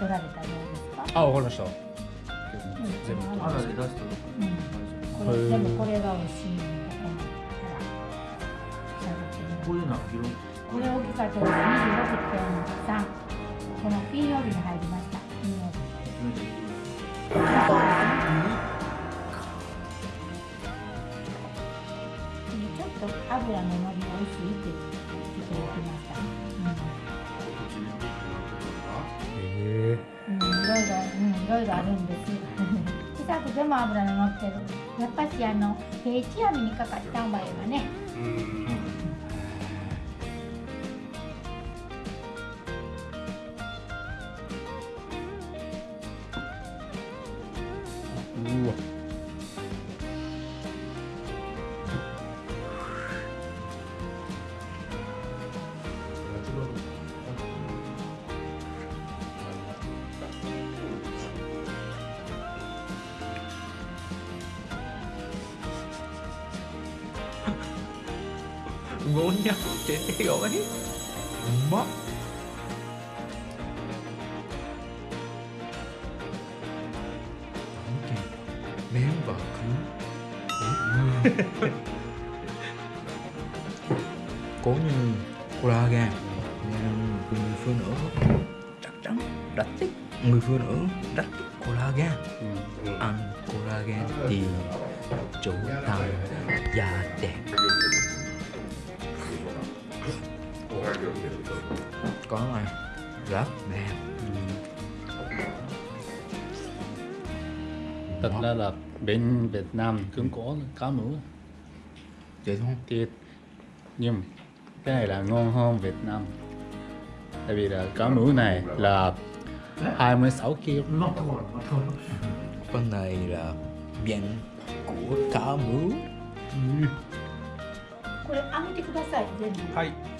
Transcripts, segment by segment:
取られたようですか？あ、わかりました。全部あらで出してうん。これでもこれが美味しい。こういうのは色これ大きかったです。26.3。この金曜日に入りました。金曜日。ちょっと油ののり美味しいって言ってくれてました。ろいろあるんです。小さくても油の乗ってる。やっぱしあの定置網にかかったんばいはね。Ngon nhau thế gọi mất ném vào cứ cố như collagen nên người phụ nữ chắc chắn rất thích. Người phụ nữ rất thích. Collagen ăn collagen thì chủ thành da đẹp có này rất đẹp Thật ra là bên Việt Nam cũng có cá mú vậy thôi thịt nhưng cái này là ngon hơn Việt Nam tại vì là cá mú này là 26 kg con này là miệng của cá mú これ揚げてください。全部。はい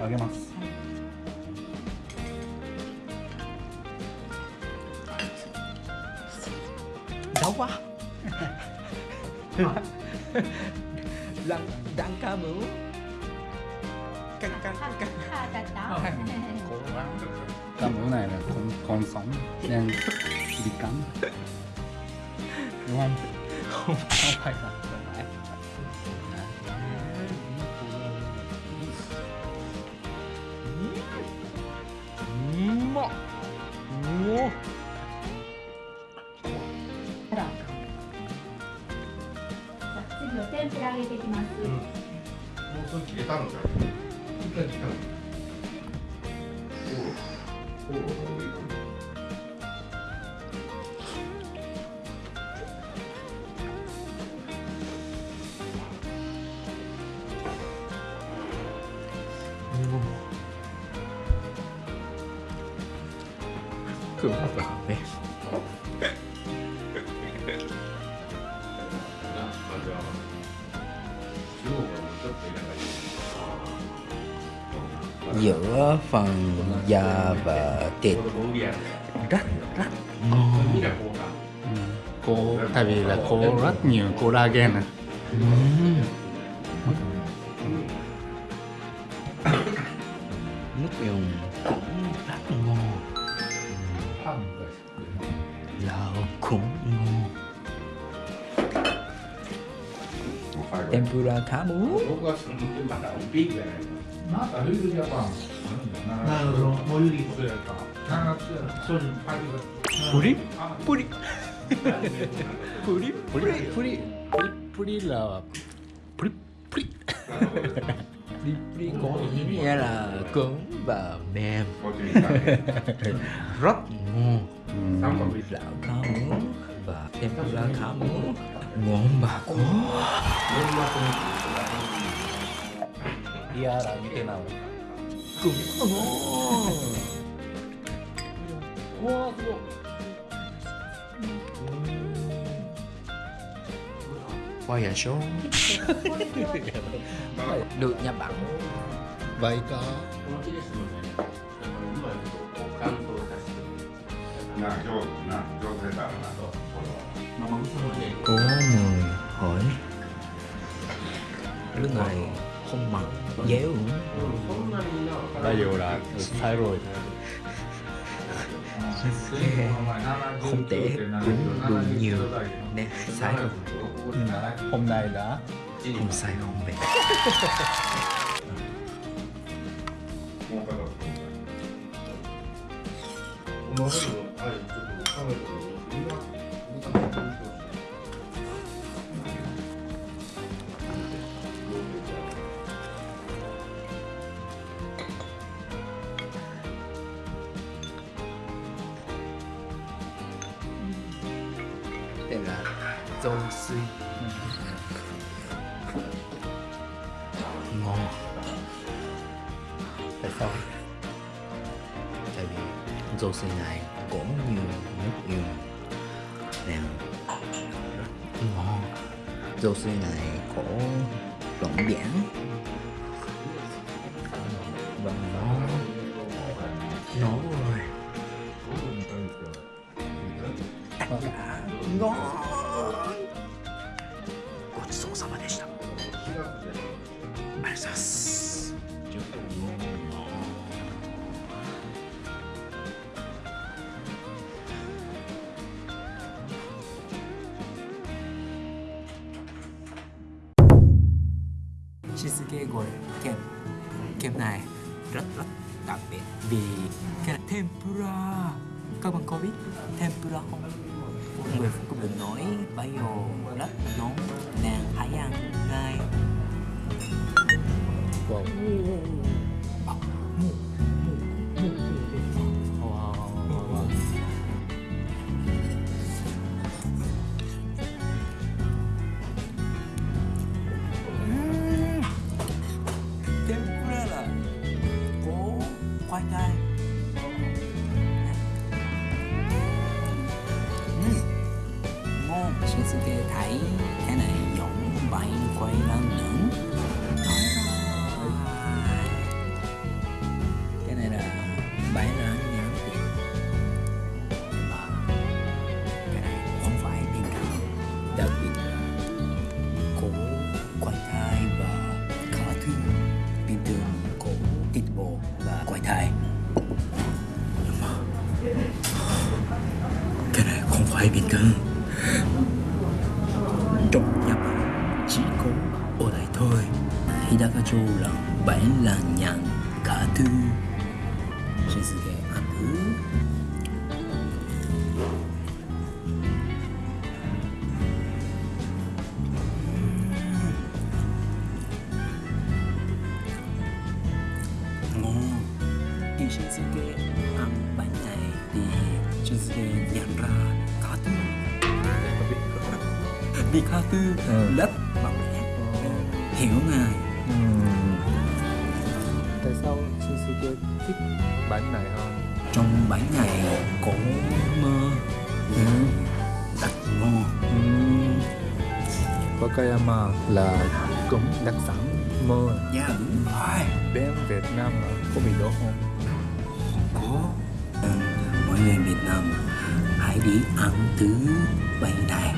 あげますđau quá lăn đang cá mú căng căng căng căng 歯だった。 cá mú này là con con sống nên bị cắn đúng không không không phải là それ切れたのじゃん。一回切ったの。おお。おお。くまだね giữa phần da và thịt. Rất rất ngon cô tại vì là cô rất nhiều collagen à. Nước dùng cũng rất ngon. Dầu cũng ngon. tempura cá mú puri puri puri puri puri puri là puri puri puri puri có ý nghĩa là cứng và mềm. Rất ngon. Ừ. gạo cá mú và tempura cá mú Ngombako. Ngombako. Iya, 見てなお。ごめんな。うわ、すごい。Hoa giả số Được nhà bạn Vậy có Nào, 上手な、上手だな、この。nó bấm có người hỏi. Lúc này không mặc dẻo, cũng đã dù là sai rồi. Không tệ đúng đủ nhiều. Nên sai rồi. Ừ. Hôm nay đã không sai không về. Dầu suy Ngon. Tại sao? Tại vì dầu suy này cũng nhiều nước yêu Nên rất ngon. Dầu suy này có lỏng biển Và nó Nó rồi. Ngon. Cheese cake kem kem này rất rất đặc biệt vì cái là tempura. Các bạn có biết tempura không? Người phụ nữ nói bây giờ rất nóng nàng hãy ăn ngay có khoai tây Ừm, ngon Shinsuke thấy cái này giống bảy quay lần nữa phải bình thường trong nhà bạn chỉ có ở đây thôi. Hidakacho là bảy là nhàn cả thư. Shinsuke ăn thứ. Vì cá tư Ừ. mạnh mẽ hiểu ngài tại sao Shinsuke thích bánh này hơn? Trong bánh này có mơ. Rất ngon Wakayama là cũng đặc sản mơ. Dạ đúng rồi. Bên Việt Nam là có bị đó không? Có. Ừ, mọi người Việt Nam hãy đi ăn thứ bánh này